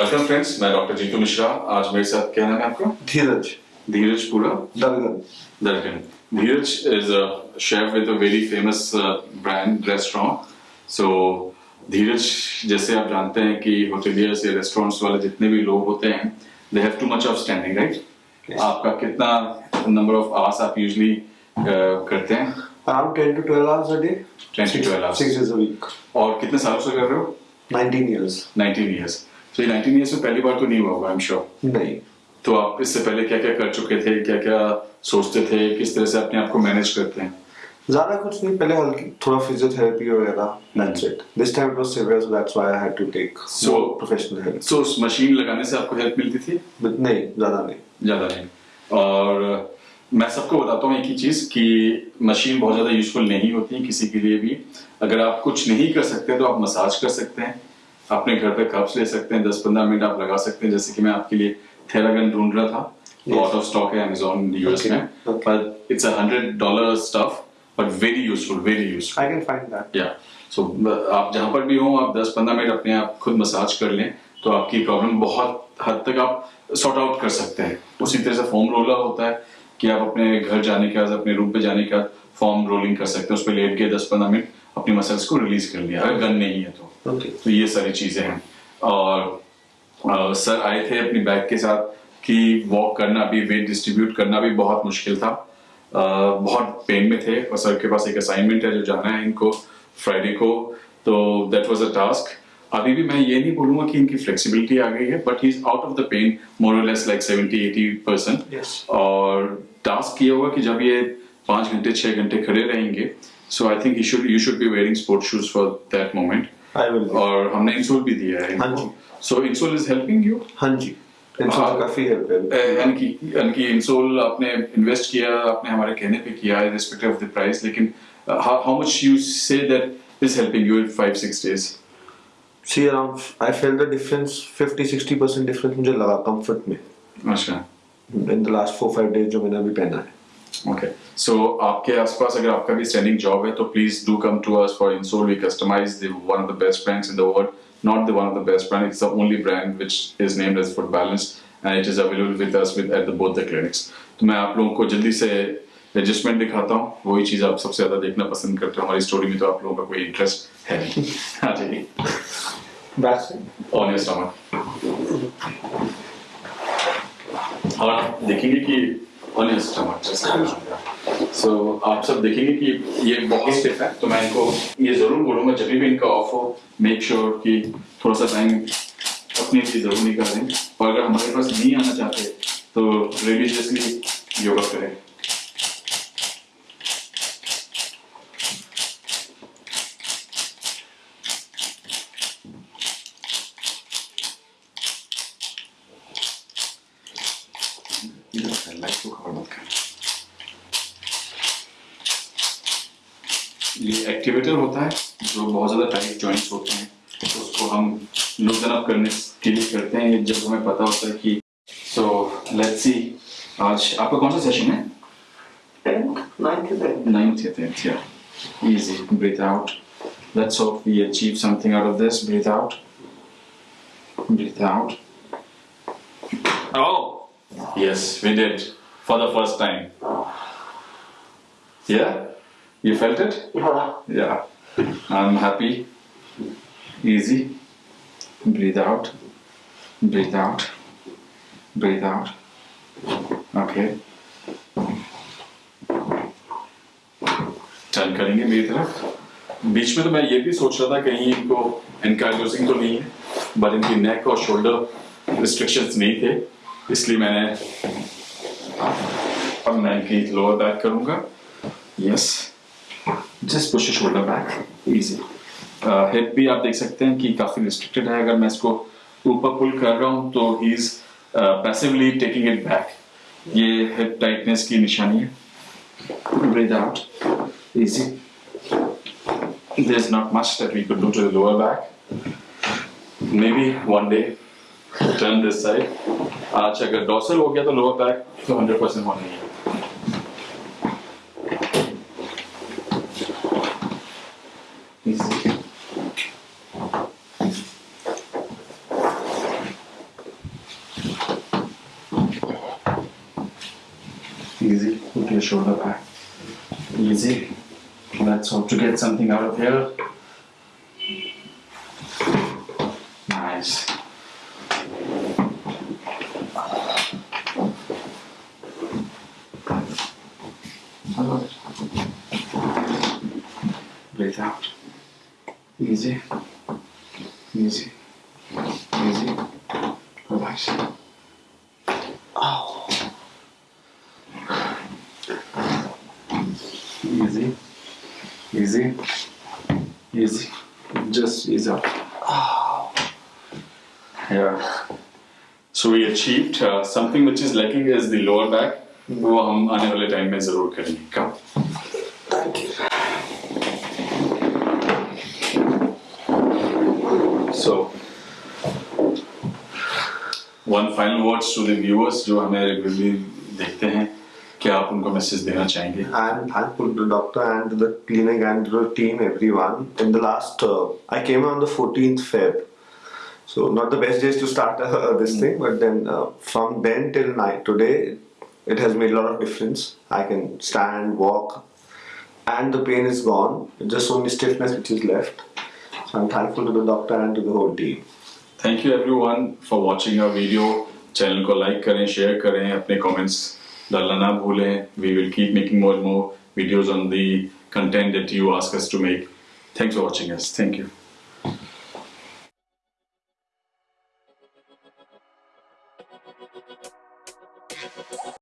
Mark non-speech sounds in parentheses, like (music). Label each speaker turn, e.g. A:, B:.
A: Welcome friends मैं doctor Jitu Mishra आज मेरे साथ क्या नाम है आपका?
B: धीरज।
A: धीरज पूरा?
B: दलगन।
A: दर्गन Dheeraj is a chef with a very famous brand restaurant so Dheeraj जैसे आप जानते हैं कि होटेलियर्स या रेस्टोरेंट्स वाले जितने भी लोग होते हैं they have too much of standing right आपका कितना नंबर ऑफ़ आवर्स आप यूजुअली करते हैं?
B: Around 10 to 12 hours a day.
A: 10 to 12 hours.
B: six days a week.
A: और कितने सालों से कर रहे हो?
B: 19 years.
A: 19 इयर्स तो ये 19 इयर्स में पहली बार तो नहीं हुआ होगा आई एम श्योर
B: नहीं।
A: तो आप इससे पहले क्या क्या कर चुके थे? क्या क्या सोचते थे? किस तरह से अपने आप को मैनेज करते हैं?
B: ज़्यादा कुछ नहीं। पहले हल्की थोड़ा फिजियोथेरेपी वगैरह this time it was severe so that's why I had to take
A: So-
B: more professional help.
A: So machine लगाने से आपको हेल्प मिलती थी?
B: नहीं ज़्यादा नहीं.
A: ज़्यादा नहीं। और मैं सबको बताता हूँ एक ही चीज़ कि मशीन बहुत ज़्यादा यूजफुल नहीं होती है किसी के लिए भी। अगर आप कुछ नहीं कर सकते तो आप मसाज कर सकते हैं। अपने घर पे कप्स ले सकते हैं दस पंद्रह मिनट आप लगा सकते हैं जैसे कि मैं आपके लिए थेरागन ढूंढ रहा था। आउट ऑफ़ स्टॉक है अमेजोन यूएस में but it's a hundred dollar stuff but very useful very useful
B: I can find that.
A: या सो आप जहाँ पर भी हो आप 10-15 मिनट अपने आप खुद मसाज कर लें तो आपकी प्रॉब्लम बहुत हद तक आप सॉर्ट आउट कर सकते हैं। उसी तरह से फॉर्म रोलर होता है कि आप अपने घर जाने के बाद अपने रूम पे जाने के बाद फॉर्म रोलिंग कर सकते हैं। उस पर लेट के 10-15 मिनट अपनी मसल्स को रिलीज़ कर लिया अगर गन नहीं है तो।
B: Okay.
A: तो ये सारी चीज़ें हैं। और सर आए थे अपनी बैग के साथ कि वॉक करना भी वेट डिस्ट्रीब्यूट करना भी बहुत मुश्किल था। बहुत पेन में थे। और सर के पास एक असाइनमेंट है जो जाना है इनको फ्राइडे को। तो दैट वॉज़ अ टास्क अभी भी मैं ये नहीं बोलूँगा कि इनकी फ्लेक्सिबिलिटी आ गई है but he is out of the pain more or less like 70 80
B: percent
A: और टास्क ये होगा कि जब ये पाँच घंटे छह घंटे खड़े रहेंगे so I think you should be wearing sport shoes for that moment
B: I will be.
A: और हमने इंसोल भी दिया है
B: हाँ
A: so insole is helping you
B: हाँ जी। इनसे
A: हाँ।
B: काफ़ी हेल्प है।
A: यानी कि यानी कि इंसोल आपने इन्वेस्ट किया आपने हमारे कहने पे किया रिस्पेक्टिव ऑफ़ द प्राइस लेकिन how much you say that is helping you in 5 6 days
B: see around I felt the difference 50 60 percent difference मुझे लगा कंफर्ट में।
A: अच्छा।
B: In the last 4 5 days जो मैंने अभी पहना है।
A: ओके सो आपके आसपास अगर आपका भी स्टैंडिंग जॉब है तो please do come to us for insole we customize the one of the best brands in the world not the one of the best brand it's the only brand which is named as foot balance and it is available with us with at the both the clinics तो मैं आप लोगों को जल्दी से adjustment दिखाता हूँ। वही चीज़ आप सबसे ज़्यादा देखना पसंद करते हो। हमारी स्टोरी में तो आप लोगों का कोई इंटरेस्ट है नहीं। (laughs) आ जाइए
B: That's
A: ऑन योर स्टमक और देखेंगे कि ऑन योर सो आप सब देखेंगे कि ये बहुत स्टिफ है तो मैं इनको ये ज़रूर बोलूँगा, जब भी इनका ऑफ़ हो मेक श्योर कि थोड़ा सा टाइम अपने लिए ज़रूर निकालें। और अगर हमारे पास नहीं आना चाहते तो रिलीजियसली योगा करें। मत करें ये एक्टिवेटर होता है, जो बहुत ज़्यादा टाइट जॉइंट्स होते हैं तो उसको हम लूजन अप करने के लिए करते हैं, जब हमें पता होता है कि सो लेट्स सी आज आपका कौन सा सेशन है? Let's hope we achieve something out of this. Breathe out. Breathe out. Oh! Yes we did for the first time yeah you felt it yeah Yeah. i'm happy easy breathe out breathe out breathe out okay turn करेंगे मेरी तरफ़ बीच में तो मैं ये भी सोच रहा था कहीं इनको एनकार्डियोसिंग तो नहीं है बट इनकी नेक और शोल्डर रिस्ट्रिक्शंस नहीं थे इसलिए मैंने अब मैं इनकी लोअर बैक करूँगा। Yes just push shoulder back easy hip भी आप देख सकते हैं कि काफ़ी रिस्ट्रिक्टेड है। अगर मैं इसको ऊपर पुल कर रहा हूँ तो he is passively taking it back ये हिप टाइटनेस की निशानी है। Breathe out. Easy. There's not much that we could do to the lower back. Maybe one day turn this side आज अगर डॉसल हो गया तो लोअर बैक तो 100 परसेंट होना ही है Easy, put your shoulder back. Easy. Let's hope to get something out of here. Nice. Breathe out. Easy. Easy. Easy. Relax. Easy. Easy. Easy. Just ease up. Yeah. So we achieved uh, something which is lacking is the lower back वो हम आने वाले time में जरूर करेंगे कम So one final words to the viewers जो हमें regularly देखते हैं क्या आप उनको मैसेज देना चाहेंगे
B: I'm thankful to the doctor and to the clinic and to the team, everyone. In the last, uh, I came on the 14th Feb. So not the best days to start uh, this thing, but then uh, from then till night today, it has made a lot of difference. I can stand, walk, and the pain is gone. Just only stiffness which is left. So I'm thankful to the doctor and to the whole team.
A: Thank you everyone for watching our video channel को like करें share करें अपने comments डालना ना भूलें we will keep making more more videos on the content that you ask us to make thanks for watching us thank you